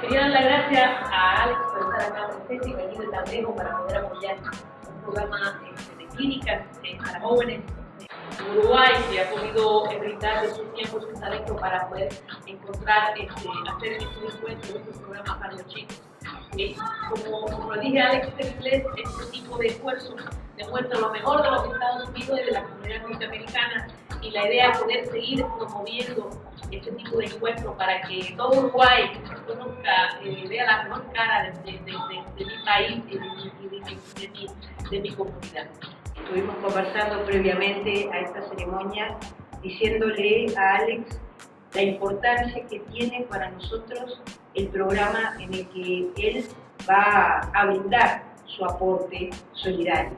Quería dar las gracias a Alex por estar acá presente y venir de tan lejos para poder apoyar un programa este, de clínicas eh, para jóvenes en Uruguay que ha podido brindar de su tiempo, su talento para poder encontrar, este, hacer estos encuentros, estos programas para los chicos. Eh, como, como dije Alex este tipo de esfuerzos demuestra lo mejor de los Estados Unidos y de la comunidad y la idea es poder seguir promoviendo este tipo de encuentros para que todo Uruguay conozca, eh, vea la mejor cara de, de, de, de mi país y mi, de mi comunidad. Estuvimos conversando previamente a esta ceremonia diciéndole a Alex la importancia que tiene para nosotros el programa en el que él va a brindar su aporte solidario.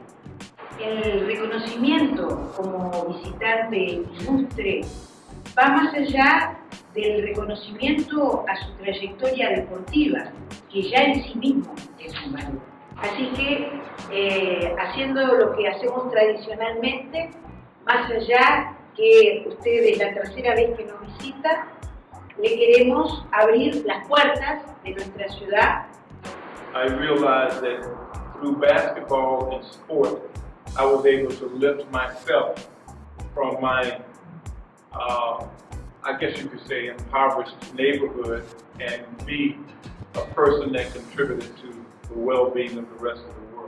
El reconocimiento como visitante ilustre va más allá del reconocimiento a su trayectoria deportiva, que ya en sí mismo es un valor. Así que, eh, haciendo lo que hacemos tradicionalmente, más allá que ustedes la tercera vez que nos visita, le queremos abrir las puertas de nuestra ciudad. I realized that through basketball and sport, I was able to lift myself my, uh, I guess you could say, impoverished neighborhood and be a person that contributed to the well-being of the rest of the world.